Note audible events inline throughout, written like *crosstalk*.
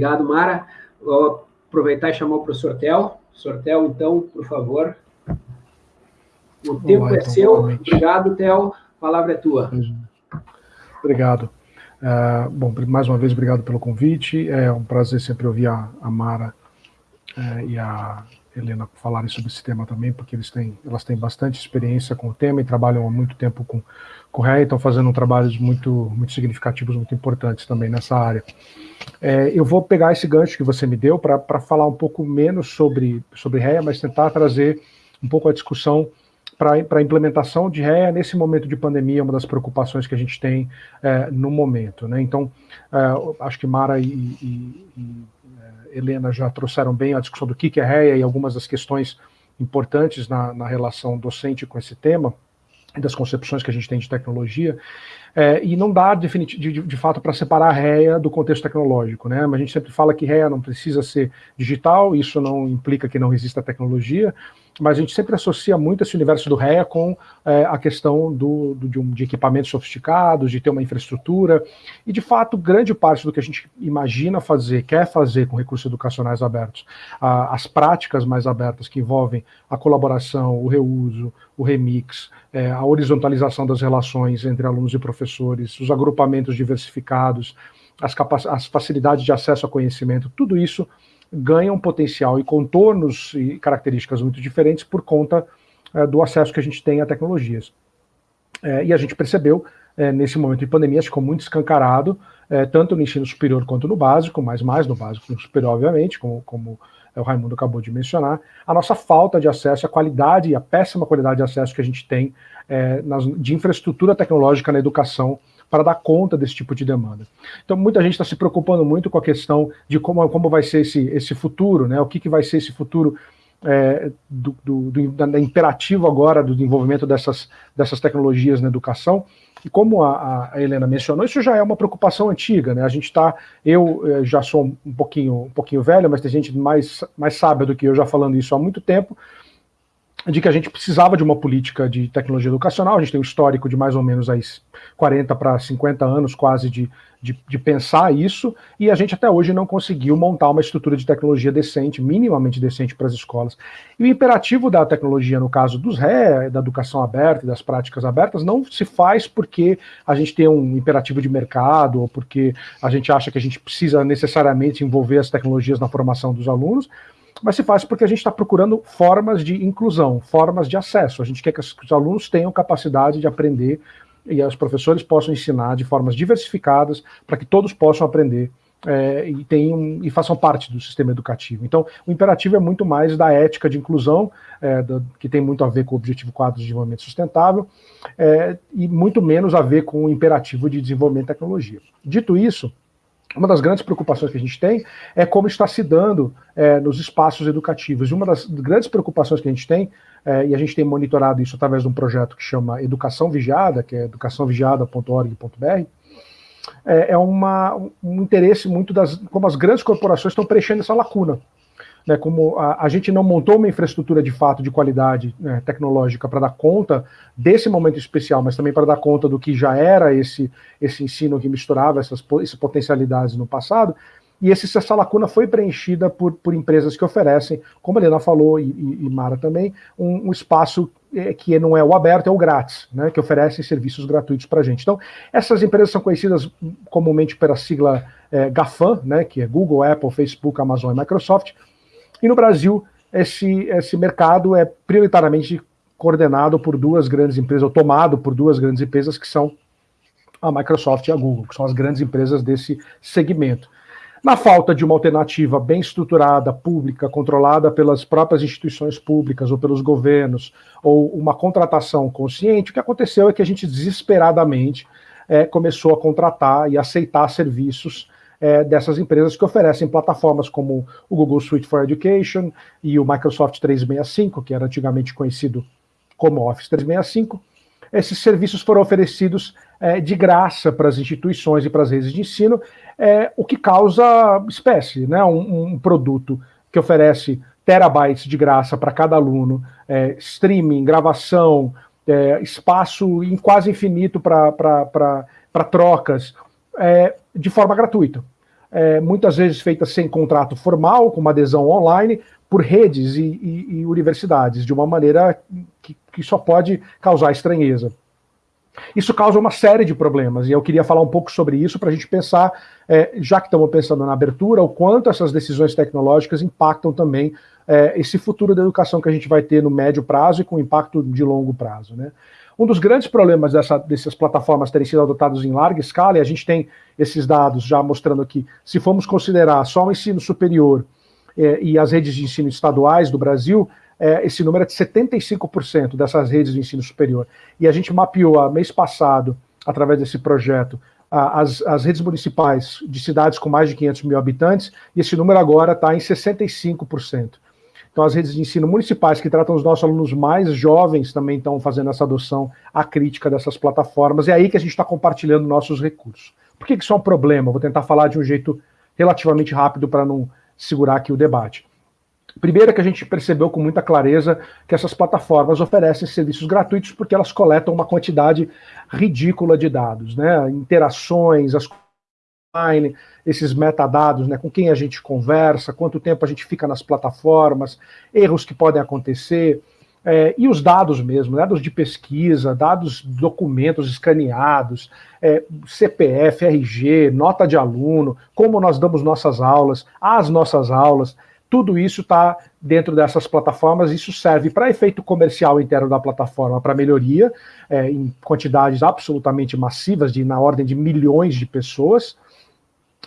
Obrigado, Mara. Vou aproveitar e chamar o professor Tel. Professor Tel, então, por favor. O tempo Olá, é então, seu. Obrigado, Tel. A palavra é tua. Obrigado. Uh, bom, mais uma vez, obrigado pelo convite. É um prazer sempre ouvir a, a Mara uh, e a Helena falarem sobre esse tema também, porque eles têm, elas têm bastante experiência com o tema e trabalham há muito tempo com, REA, estão fazendo trabalhos muito, muito significativos, muito importantes também nessa área. É, eu vou pegar esse gancho que você me deu para falar um pouco menos sobre, sobre REA, mas tentar trazer um pouco a discussão para a implementação de REA nesse momento de pandemia, uma das preocupações que a gente tem é, no momento. Né? Então, é, acho que Mara e, e, e Helena já trouxeram bem a discussão do que é REA e algumas das questões importantes na, na relação docente com esse tema, das concepções que a gente tem de tecnologia, é, e não dá de, de, de fato para separar a REA do contexto tecnológico, né? Mas a gente sempre fala que REA não precisa ser digital, isso não implica que não exista tecnologia, mas a gente sempre associa muito esse universo do REA com é, a questão do, do de, um, de, equipamentos sofisticados, de ter uma infraestrutura, e de fato, grande parte do que a gente imagina fazer, quer fazer com recursos educacionais abertos, a, as práticas mais abertas que envolvem a colaboração, o reuso, o remix, é, a horizontalização das relações entre alunos e professores, os agrupamentos diversificados, as, as facilidades de acesso a conhecimento, tudo isso ganha um potencial e contornos e características muito diferentes por conta é, do acesso que a gente tem a tecnologias. É, e a gente percebeu, é, nesse momento de pandemia, ficou muito escancarado, tanto no ensino superior quanto no básico, mas mais no básico, no superior, obviamente, como, como o Raimundo acabou de mencionar, a nossa falta de acesso, a qualidade e a péssima qualidade de acesso que a gente tem nas, de infraestrutura tecnológica na educação para dar conta desse tipo de demanda. Então, muita gente está se preocupando muito com a questão de como, como vai ser esse, esse futuro, né? o que, que vai ser esse futuro é, do, do, do da, da imperativo agora do desenvolvimento dessas, dessas tecnologias na educação, e como a, a, Helena mencionou, isso já é uma preocupação antiga, né? A gente está, eu eh, já sou um pouquinho, um pouquinho velho, mas tem gente mais, mais sábia do que eu já falando isso há muito tempo, de que a gente precisava de uma política de tecnologia educacional, a gente tem um histórico de mais ou menos aí 40 para 50 anos quase de, de, de, pensar isso, e a gente até hoje não conseguiu montar uma estrutura de tecnologia decente, minimamente decente para as escolas. E o imperativo da tecnologia, no caso dos RE, da educação aberta e das práticas abertas, não se faz porque a gente tem um imperativo de mercado, ou porque a gente acha que a gente precisa necessariamente envolver as tecnologias na formação dos alunos, mas se faz porque a gente está procurando formas de inclusão, formas de acesso. A gente quer que os alunos tenham capacidade de aprender e os professores possam ensinar de formas diversificadas para que todos possam aprender é, e, tenham, e façam parte do sistema educativo. Então, o imperativo é muito mais da ética de inclusão, é, do, que tem muito a ver com o Objetivo 4 de Desenvolvimento Sustentável, é, e muito menos a ver com o imperativo de desenvolvimento de tecnologia. Dito isso, uma das grandes preocupações que a gente tem é como está se dando é, nos espaços educativos. E uma das grandes preocupações que a gente tem, é, e a gente tem monitorado isso através de um projeto que chama Educação Vigiada, que é educaçãovigiada.org.br, é, é uma, um interesse muito das como as grandes corporações estão preenchendo essa lacuna né, como a, a, gente não montou uma infraestrutura de fato de qualidade né, tecnológica para dar conta desse momento especial, mas também para dar conta do que já era esse, esse ensino que misturava essas, essas potencialidades no passado, e esse, essa lacuna foi preenchida por, por empresas que oferecem, como a Helena falou, e, e, e Mara também, um, um espaço é, que não é o aberto, é o grátis, né, que oferecem serviços gratuitos para a gente. Então, essas empresas são conhecidas comumente pela sigla é, GAFAM, né, que é Google, Apple, Facebook, Amazon e Microsoft, e no Brasil, esse, esse mercado é prioritariamente coordenado por duas grandes empresas, ou tomado por duas grandes empresas, que são a Microsoft e a Google, que são as grandes empresas desse segmento. Na falta de uma alternativa bem estruturada, pública, controlada pelas próprias instituições públicas ou pelos governos, ou uma contratação consciente, o que aconteceu é que a gente desesperadamente é, começou a contratar e aceitar serviços é, dessas empresas que oferecem plataformas como o Google Suite for Education e o Microsoft 365, que era antigamente conhecido como Office 365. Esses serviços foram oferecidos é, de graça para as instituições e para as redes de ensino, é, o que causa espécie, né? um, um produto que oferece terabytes de graça para cada aluno, é, streaming, gravação, é, espaço em quase infinito para trocas, é, de forma gratuita. é, muitas vezes feitas sem contrato formal, com uma adesão online, por redes e, e, e universidades, de uma maneira que, que só pode causar estranheza. Isso causa uma série de problemas, e eu queria falar um pouco sobre isso para a gente pensar, é, já que estamos pensando na abertura, o quanto essas decisões tecnológicas impactam também é, esse futuro da educação que a gente vai ter no médio prazo e com impacto de longo prazo. Né? Um dos grandes problemas dessa, dessas plataformas terem sido adotadas em larga escala, e a gente tem esses dados já mostrando aqui, se formos considerar só o ensino superior é, e as redes de ensino estaduais do Brasil, é, esse número é de 75% dessas redes de ensino superior. E a gente mapeou, a, mês passado, através desse projeto, as, as redes municipais de cidades com mais de 500 mil habitantes, e esse número agora está em 65%. Então, as redes de ensino municipais que tratam os nossos alunos mais jovens também estão fazendo essa adoção à crítica dessas plataformas. É aí que a gente está compartilhando nossos recursos. Por que isso é um problema? Vou tentar falar de um jeito relativamente rápido para não segurar aqui o debate. Primeiro é que a gente percebeu com muita clareza que essas plataformas oferecem serviços gratuitos porque elas coletam uma quantidade ridícula de dados, né? Interações, as online, esses metadados, né? Com quem a gente conversa, quanto tempo a gente fica nas plataformas, erros que podem acontecer, é, e os dados mesmo, dados de pesquisa, dados, documentos escaneados, é, CPF, RG, nota de aluno, como nós damos nossas aulas, as nossas aulas, tudo isso está dentro dessas plataformas, isso serve para efeito comercial interno da plataforma, para melhoria, é, em quantidades absolutamente massivas, de na ordem de milhões de pessoas,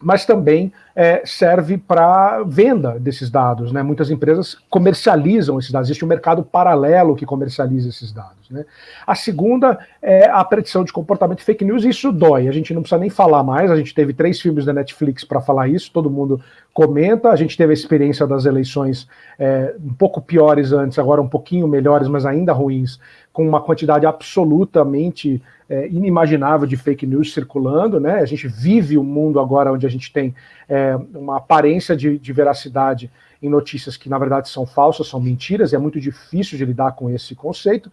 mas também é, serve para venda desses dados. Né? Muitas empresas comercializam esses dados, existe um mercado paralelo que comercializa esses dados. Né? A segunda é a predição de comportamento fake news, e isso dói, a gente não precisa nem falar mais, a gente teve três filmes da Netflix para falar isso, todo mundo comenta, a gente teve a experiência das eleições é, um pouco piores antes, agora um pouquinho melhores, mas ainda ruins, com uma quantidade absolutamente é, inimaginável de fake news circulando, né? A gente vive um mundo agora onde a gente tem é, uma aparência de, de, veracidade em notícias que na verdade são falsas, são mentiras, e é muito difícil de lidar com esse conceito,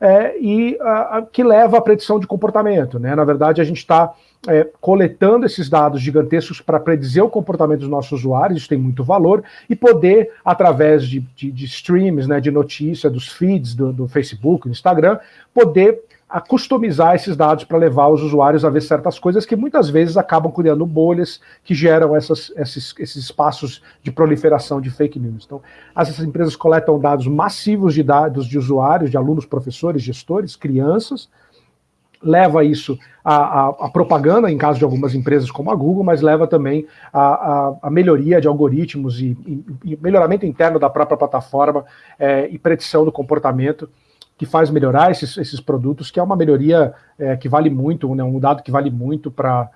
é, e a, a, que leva à predição de comportamento, né? Na verdade, a gente está é, coletando esses dados gigantescos para predizer o comportamento dos nossos usuários, isso tem muito valor, e poder, através de, de, de streams, né, de notícia, dos feeds do, do Facebook, do Instagram, poder a customizar esses dados para levar os usuários a ver certas coisas que muitas vezes acabam criando bolhas que geram essas, esses, esses espaços de proliferação de fake news. Então, essas empresas coletam dados massivos de dados de usuários, de alunos, professores, gestores, crianças, leva isso à, propaganda, em caso de algumas empresas como a Google, mas leva também à, melhoria de algoritmos e, e, e, melhoramento interno da própria plataforma é, e predição do comportamento que faz melhorar esses, esses produtos, que é uma melhoria é, que vale muito, né, um dado que vale muito para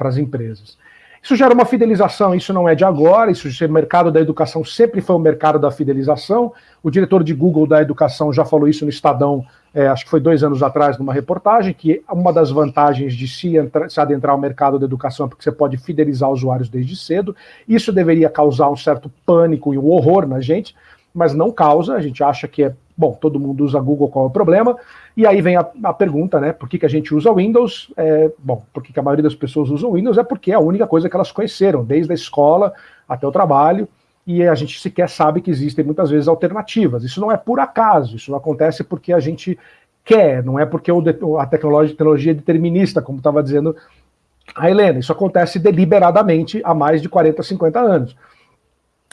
as empresas. Isso gera uma fidelização, isso não é de agora, isso o mercado da educação sempre foi o mercado da fidelização. O diretor de Google da educação já falou isso no Estadão, é, acho que foi dois anos atrás, numa reportagem, que uma das vantagens de se, entra, se adentrar ao mercado da educação é porque você pode fidelizar usuários desde cedo. Isso deveria causar um certo pânico e um horror na gente, mas não causa, a gente acha que é, bom, todo mundo usa Google, qual é o problema? E aí vem a, a pergunta, né, por que, que a gente usa Windows? É, bom, por que, que a maioria das pessoas usa Windows? É porque é a única coisa que elas conheceram, desde a escola até o trabalho, e a gente sequer sabe que existem muitas vezes alternativas. Isso não é por acaso, isso não acontece porque a gente quer, não é porque o, a tecnologia, tecnologia é determinista, como estava dizendo a Helena, isso acontece deliberadamente há mais de 40, 50 anos.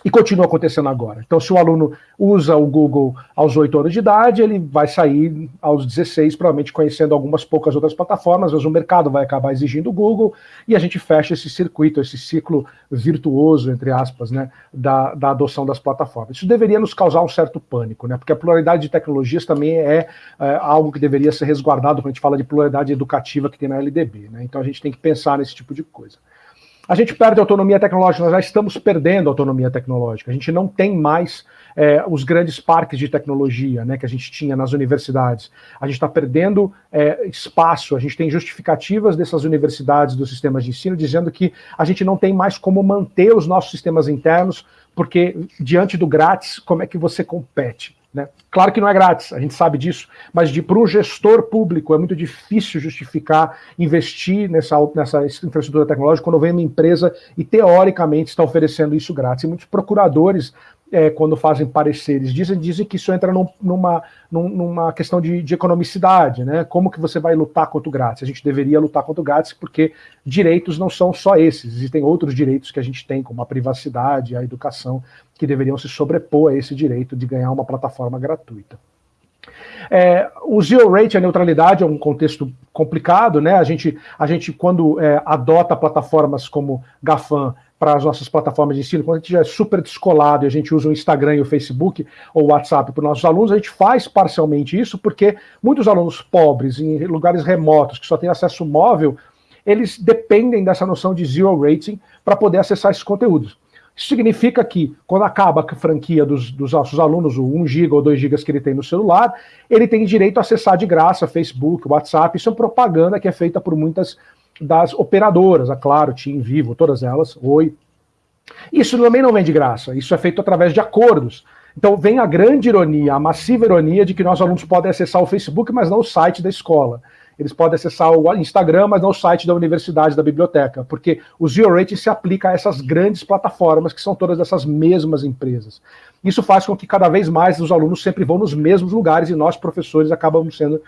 E continua acontecendo agora. Então, se o aluno usa o Google aos 8 anos de idade, ele vai sair aos 16, provavelmente conhecendo algumas poucas outras plataformas, mas o mercado vai acabar exigindo o Google, e a gente fecha esse circuito, esse ciclo virtuoso, entre aspas, né, da, da adoção das plataformas. Isso deveria nos causar um certo pânico, né, porque a pluralidade de tecnologias também é, é algo que deveria ser resguardado quando a gente fala de pluralidade educativa que tem na LDB. Né, então, a gente tem que pensar nesse tipo de coisa a gente perde autonomia tecnológica, nós já estamos perdendo autonomia tecnológica. A gente não tem mais é, os grandes parques de tecnologia né, que a gente tinha nas universidades. A gente está perdendo é, espaço, a gente tem justificativas dessas universidades, dos sistemas de ensino, dizendo que a gente não tem mais como manter os nossos sistemas internos, porque diante do grátis, como é que você compete? Né? Claro que não é grátis, a gente sabe disso, mas para um gestor público é muito difícil justificar investir nessa, nessa infraestrutura tecnológica quando vem uma empresa e teoricamente está oferecendo isso grátis. E muitos procuradores é, quando fazem pareceres, dizem, dizem que isso entra num, numa, numa questão de, de, economicidade, né? Como que você vai lutar contra o grátis? A gente deveria lutar contra o grátis porque direitos não são só esses, existem outros direitos que a gente tem, como a privacidade, a educação, que deveriam se sobrepor a esse direito de ganhar uma plataforma gratuita. É, o zero rate, a neutralidade, é um contexto complicado, né? A gente, a gente quando é, adota plataformas como GAFAM, para as nossas plataformas de ensino, quando a gente já é super descolado e a gente usa o Instagram e o Facebook ou o WhatsApp para os nossos alunos, a gente faz parcialmente isso porque muitos alunos pobres, em lugares remotos, que só têm acesso móvel, eles dependem dessa noção de zero rating para poder acessar esses conteúdos. Isso significa que, quando acaba a franquia dos, dos nossos alunos, o 1 GB ou 2 GB que ele tem no celular, ele tem direito a acessar de graça Facebook, WhatsApp. Isso é propaganda que é feita por muitas das operadoras, a Claro, TIM, Vivo, todas elas, Oi. Isso também não vem de graça, isso é feito através de acordos. Então vem a grande ironia, a massiva ironia de que nossos alunos podem acessar o Facebook, mas não o site da escola. Eles podem acessar o Instagram, mas não o site da universidade, da biblioteca, porque o Zero Rating se aplica a essas grandes plataformas, que são todas essas mesmas empresas. Isso faz com que cada vez mais os alunos sempre vão nos mesmos lugares e nós, professores, acabamos sendo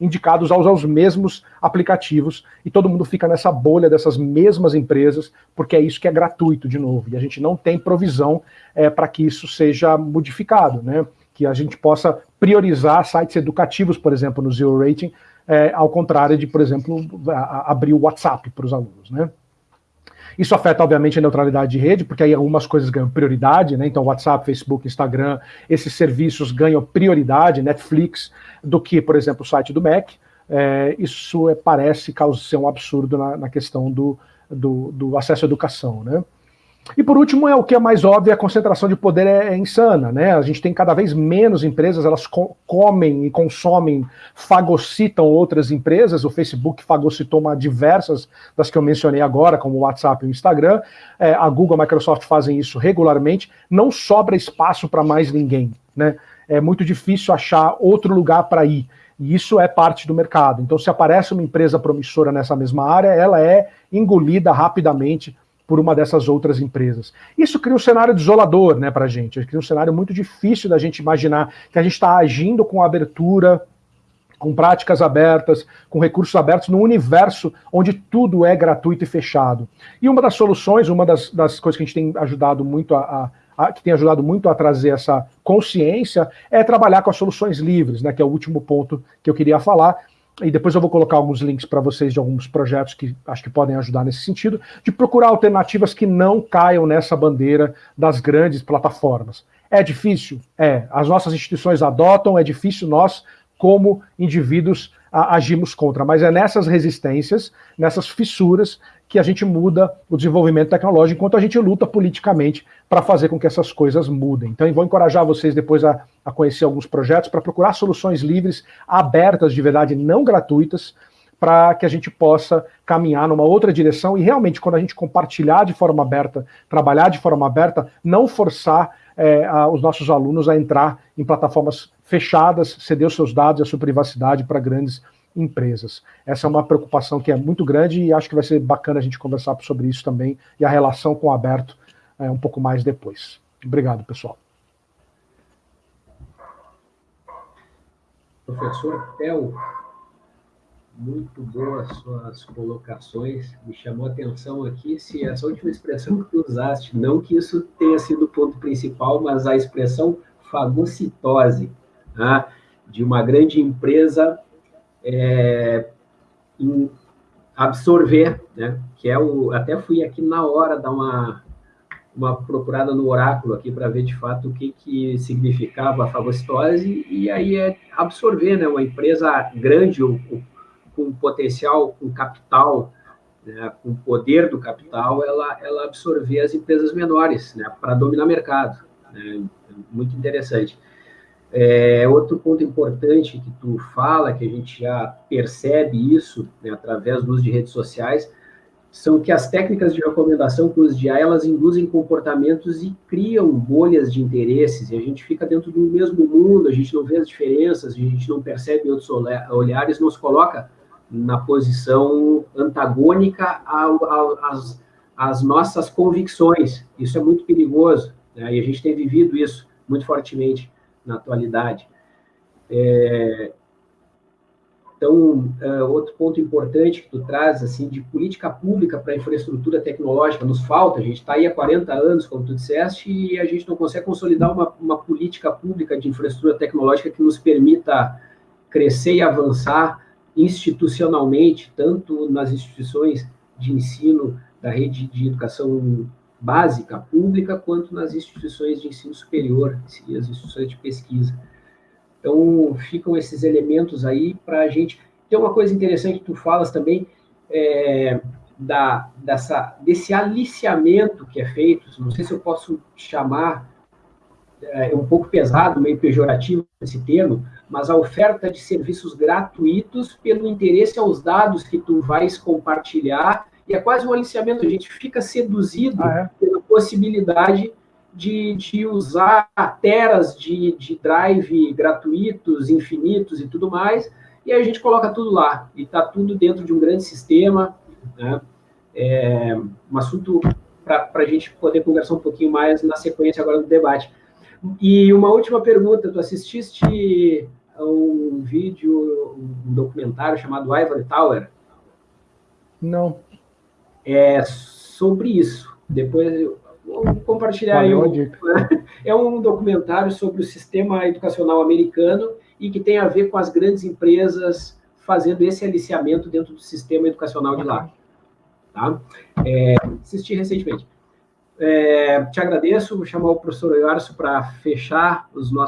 indicados a usar os mesmos aplicativos e todo mundo fica nessa bolha dessas mesmas empresas, porque é isso que é gratuito, de novo, e a gente não tem provisão é, para que isso seja modificado, né? que a gente possa priorizar sites educativos, por exemplo, no Zero Rating, é, ao contrário de, por exemplo, a, a abrir o WhatsApp para os alunos. Né? Isso afeta, obviamente, a neutralidade de rede, porque aí algumas coisas ganham prioridade, né? Então, WhatsApp, Facebook, Instagram, esses serviços ganham prioridade, Netflix, do que, por exemplo, o site do Mac. É, isso é, parece ser um absurdo na, na questão do, do, do, acesso à educação, né? E por último, é o que é mais óbvio, a concentração de poder é, é insana, né? A gente tem cada vez menos empresas, elas co comem e consomem, fagocitam outras empresas. O Facebook fagocitou uma diversas das que eu mencionei agora, como o WhatsApp e o Instagram. É, a Google a Microsoft fazem isso regularmente. Não sobra espaço para mais ninguém, né? É muito difícil achar outro lugar para ir. E isso é parte do mercado. Então, se aparece uma empresa promissora nessa mesma área, ela é engolida rapidamente por uma dessas outras empresas. Isso cria um cenário desolador né, para a gente, cria um cenário muito difícil da gente imaginar que a gente está agindo com abertura, com práticas abertas, com recursos abertos, num universo onde tudo é gratuito e fechado. E uma das soluções, uma das, das coisas que a gente tem ajudado muito a, a, a, que tem ajudado muito a trazer essa consciência, é trabalhar com as soluções livres, né, que é o último ponto que eu queria falar, e depois eu vou colocar alguns links para vocês de alguns projetos que acho que podem ajudar nesse sentido, de procurar alternativas que não caiam nessa bandeira das grandes plataformas. É difícil? É. As nossas instituições adotam, é difícil nós, como indivíduos, agimos contra, mas é nessas resistências, nessas fissuras, que a gente muda o desenvolvimento tecnológico, enquanto a gente luta politicamente para fazer com que essas coisas mudem. Então, vou encorajar vocês depois a, a conhecer alguns projetos para procurar soluções livres, abertas de verdade, não gratuitas, para que a gente possa caminhar numa outra direção e realmente, quando a gente compartilhar de forma aberta, trabalhar de forma aberta, não forçar é, a, os nossos alunos a entrar em plataformas fechadas, ceder os seus dados e a sua privacidade para grandes empresas. Essa é uma preocupação que é muito grande e acho que vai ser bacana a gente conversar sobre isso também e a relação com o aberto é, um pouco mais depois. Obrigado, pessoal. Professor Tel, muito boas suas colocações. Me chamou a atenção aqui se essa última expressão que tu usaste, não que isso tenha sido o ponto principal, mas a expressão fagocitose, né, de uma grande empresa é, absorver, né? Que é o. Até fui aqui na hora dar uma, uma procurada no oráculo aqui para ver de fato o que, que significava a fagocitose, e aí é absorver, né? Uma empresa grande, com potencial, com capital, né? com poder do capital, ela, ela absorver as empresas menores, né? Para dominar mercado. Né? Muito interessante. É, outro ponto importante que tu fala, que a gente já percebe isso né, através do uso de redes sociais, são que as técnicas de recomendação os DI, elas induzem comportamentos e criam bolhas de interesses, e a gente fica dentro do mesmo mundo, a gente não vê as diferenças, a gente não percebe outros olhares, nos coloca na posição antagônica às, às nossas convicções. Isso é muito perigoso, né? e a gente tem vivido isso muito fortemente na atualidade. É, então, uh, outro ponto importante que tu traz, assim, de política pública para infraestrutura tecnológica, nos falta, a gente está aí há 40 anos, como tu disseste, e a gente não consegue consolidar uma, uma política pública de infraestrutura tecnológica que nos permita crescer e avançar institucionalmente, tanto nas instituições de ensino da rede de educação básica, pública, quanto nas instituições de ensino superior e as instituições de pesquisa. Então, ficam esses elementos aí para a gente... Tem uma coisa interessante que tu falas também, é, da, dessa, desse aliciamento que é feito, não sei se eu posso chamar, é um pouco pesado, meio pejorativo esse termo, mas a oferta de serviços gratuitos pelo interesse aos dados que tu vais compartilhar, e é quase um aliciamento, a gente fica seduzido ah, é? pela possibilidade de, de usar teras de, de drive gratuitos, infinitos e tudo mais, e aí a gente coloca tudo lá, e está tudo dentro de um grande sistema, né? É um assunto para a gente poder conversar um pouquinho mais na sequência agora do debate. E uma última pergunta, tu assististe um vídeo, um documentário chamado Ivory Tower? Não. É sobre isso. Depois vou compartilhar aí um, *laughs* é um documentário sobre o sistema educacional americano e que tem a ver com as grandes empresas fazendo esse aliciamento dentro do sistema educacional de lá. Tá? É, assisti recentemente. É, te agradeço, vou chamar o professor Iarso para fechar os nossos